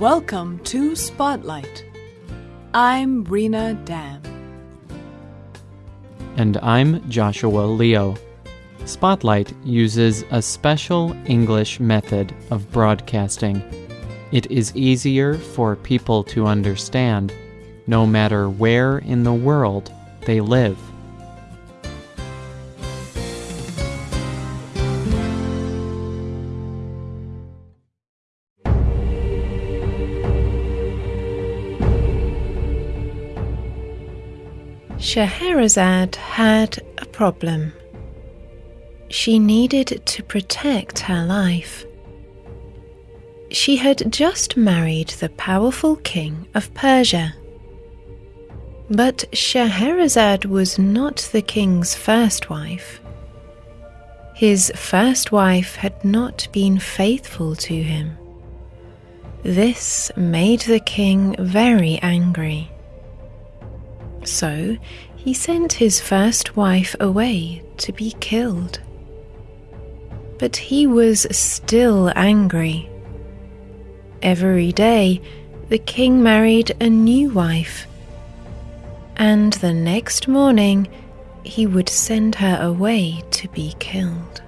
Welcome to Spotlight. I'm Rena Dam. And I'm Joshua Leo. Spotlight uses a special English method of broadcasting. It is easier for people to understand no matter where in the world they live. Scheherazade had a problem. She needed to protect her life. She had just married the powerful king of Persia. But Scheherazade was not the king's first wife. His first wife had not been faithful to him. This made the king very angry. So he sent his first wife away to be killed. But he was still angry. Every day, the king married a new wife, and the next morning, he would send her away to be killed.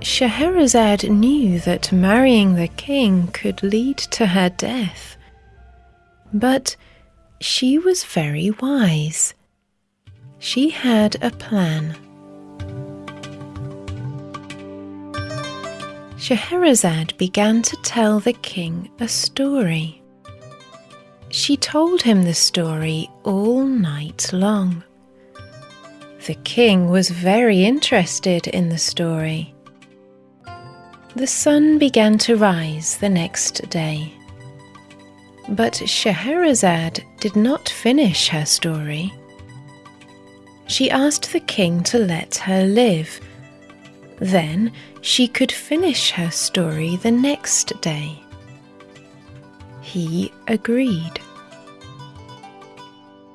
Scheherazade knew that marrying the king could lead to her death, but she was very wise. She had a plan. Scheherazade began to tell the king a story. She told him the story all night long. The king was very interested in the story. The sun began to rise the next day. But Scheherazade did not finish her story. She asked the king to let her live. Then she could finish her story the next day. He agreed.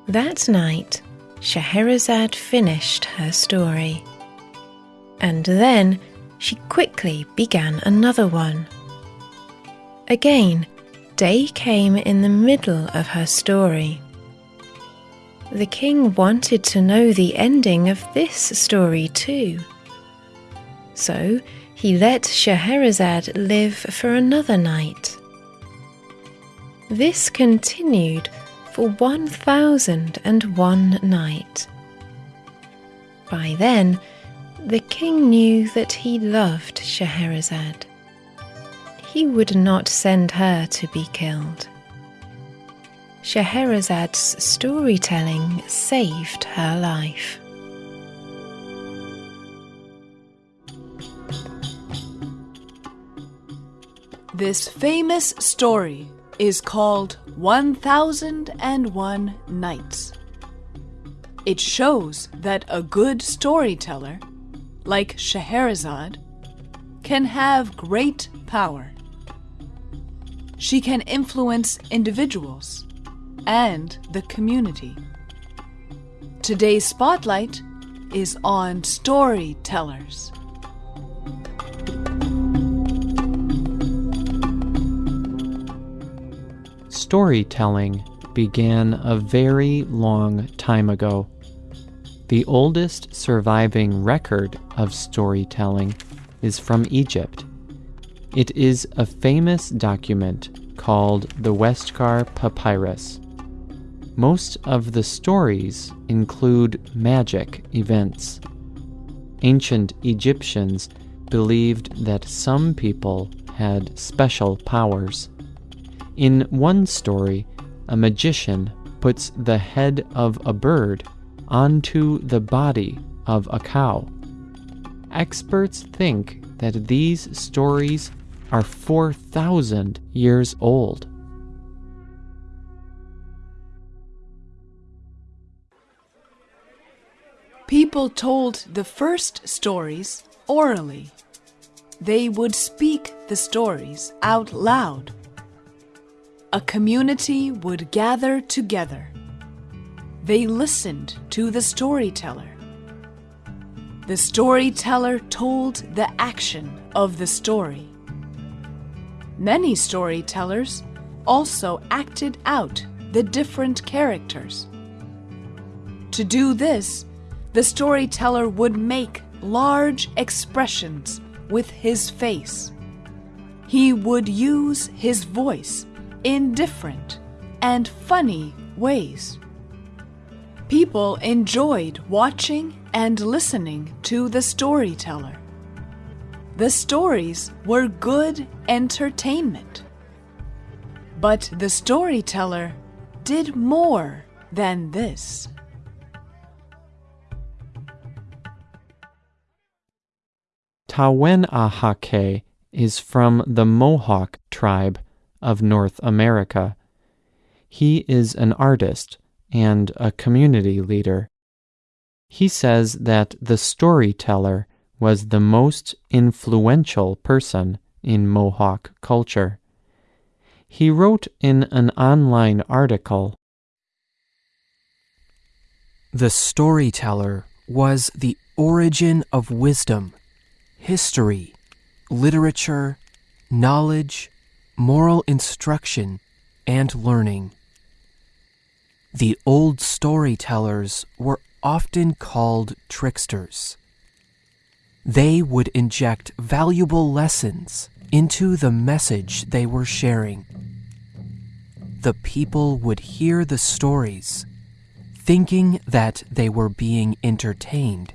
That night, Scheherazade finished her story. And then she quickly began another one. Again, day came in the middle of her story. The king wanted to know the ending of this story too. So he let Scheherazade live for another night. This continued for 1001 night. By then, the king knew that he loved Scheherazade. He would not send her to be killed. Scheherazade's storytelling saved her life. This famous story is called 1001 Nights. It shows that a good storyteller, like Scheherazade, can have great power. She can influence individuals and the community. Today's spotlight is on storytellers. Storytelling began a very long time ago. The oldest surviving record of storytelling is from Egypt. It is a famous document called the Westcar Papyrus. Most of the stories include magic events. Ancient Egyptians believed that some people had special powers. In one story, a magician puts the head of a bird onto the body of a cow. Experts think that these stories are 4,000 years old. People told the first stories orally. They would speak the stories out loud. A community would gather together. They listened to the storyteller. The storyteller told the action of the story. Many storytellers also acted out the different characters. To do this, the storyteller would make large expressions with his face. He would use his voice in different and funny ways. People enjoyed watching and listening to the storyteller. The stories were good entertainment. But the storyteller did more than this. Tawenahake is from the Mohawk tribe of North America. He is an artist and a community leader. He says that the storyteller was the most influential person in Mohawk culture. He wrote in an online article The storyteller was the origin of wisdom, history, literature, knowledge, moral instruction, and learning. The old storytellers were often called tricksters. They would inject valuable lessons into the message they were sharing. The people would hear the stories, thinking that they were being entertained.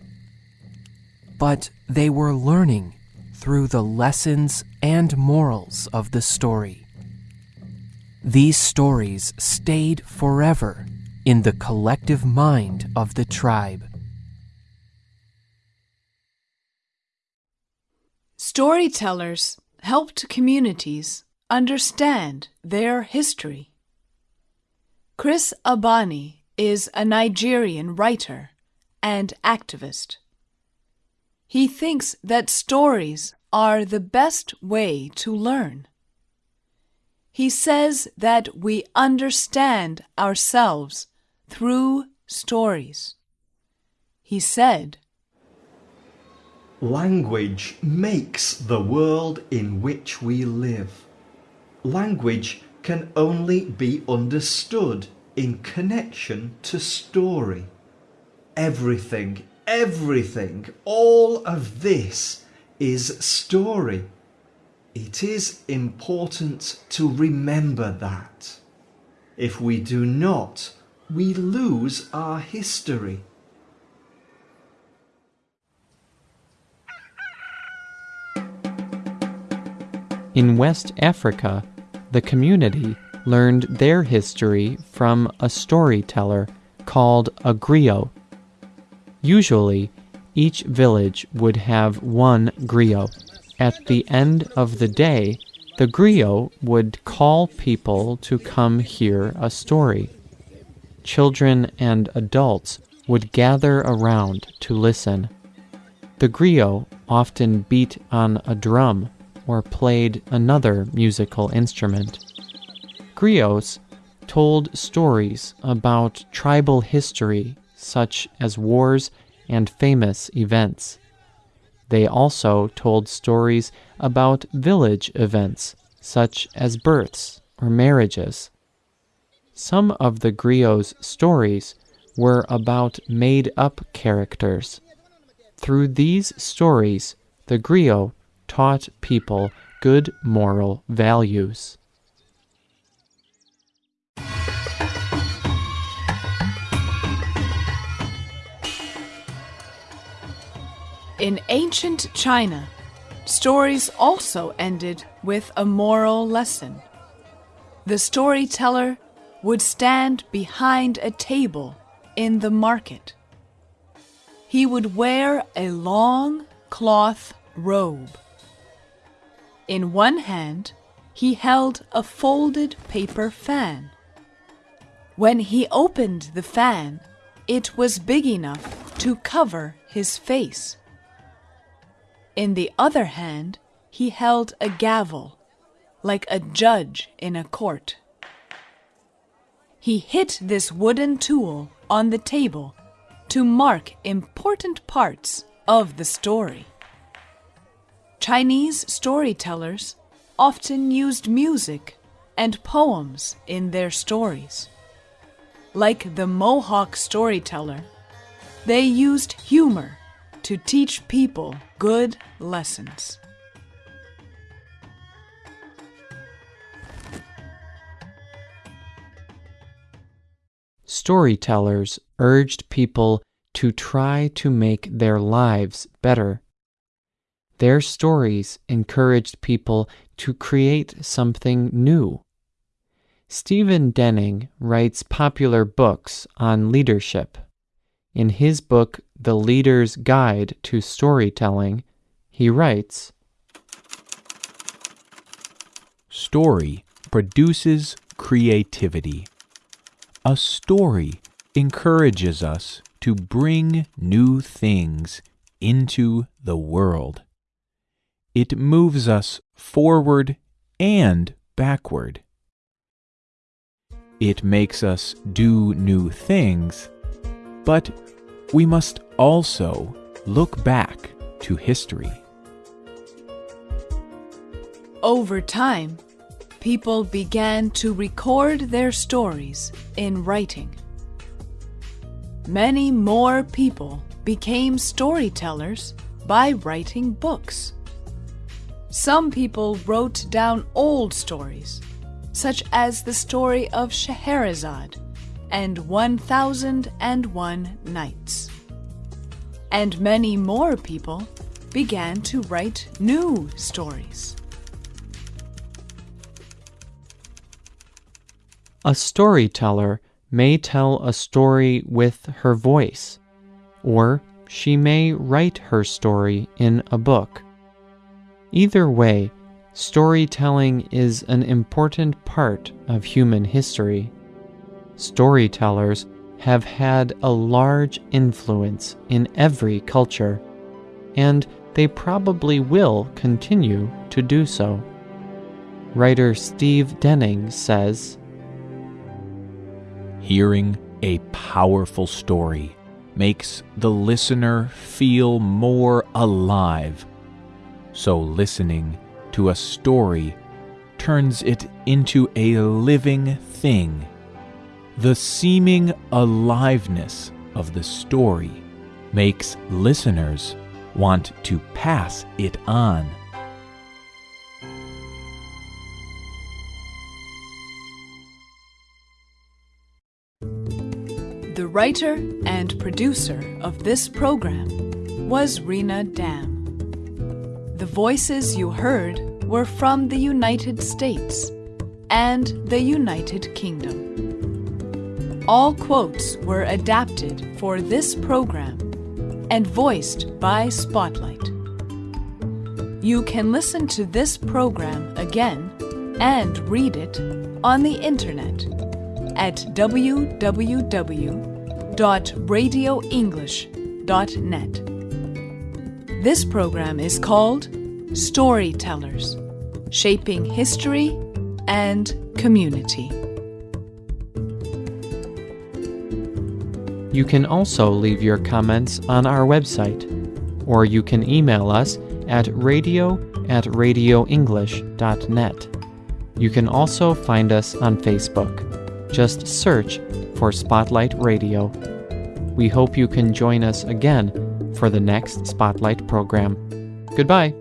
But they were learning through the lessons and morals of the story. These stories stayed forever in the collective mind of the tribe. Storytellers helped communities understand their history. Chris Abani is a Nigerian writer and activist. He thinks that stories are the best way to learn. He says that we understand ourselves through stories. He said, Language makes the world in which we live. Language can only be understood in connection to story. Everything, everything, all of this is story. It is important to remember that. If we do not, we lose our history. In West Africa, the community learned their history from a storyteller called a griot. Usually, each village would have one griot. At the end of the day, the griot would call people to come hear a story. Children and adults would gather around to listen. The griot often beat on a drum or played another musical instrument. Griots told stories about tribal history, such as wars and famous events. They also told stories about village events, such as births or marriages. Some of the griot's stories were about made up characters. Through these stories, the griot taught people good moral values. In ancient China, stories also ended with a moral lesson. The storyteller would stand behind a table in the market. He would wear a long cloth robe. In one hand, he held a folded paper fan. When he opened the fan, it was big enough to cover his face. In the other hand, he held a gavel, like a judge in a court. He hit this wooden tool on the table to mark important parts of the story. Chinese storytellers often used music and poems in their stories. Like the Mohawk storyteller, they used humor to teach people good lessons. Storytellers urged people to try to make their lives better. Their stories encouraged people to create something new. Stephen Denning writes popular books on leadership. In his book, The Leader's Guide to Storytelling, he writes Story produces creativity. A story encourages us to bring new things into the world. It moves us forward and backward. It makes us do new things, but we must also look back to history. Over time, people began to record their stories in writing. Many more people became storytellers by writing books. Some people wrote down old stories, such as the story of Scheherazade and 1001 Nights. And many more people began to write new stories. A storyteller may tell a story with her voice, or she may write her story in a book. Either way, storytelling is an important part of human history. Storytellers have had a large influence in every culture, and they probably will continue to do so. Writer Steve Denning says, Hearing a powerful story makes the listener feel more alive. So, listening to a story turns it into a living thing. The seeming aliveness of the story makes listeners want to pass it on. The writer and producer of this program was Rena Dam. Voices you heard were from the United States and the United Kingdom. All quotes were adapted for this program and voiced by Spotlight. You can listen to this program again and read it on the internet at www.radioenglish.net. This program is called Storytellers Shaping History and Community. You can also leave your comments on our website, or you can email us at radio at radioenglish.net. You can also find us on Facebook. Just search for Spotlight Radio. We hope you can join us again for the next Spotlight program. Goodbye.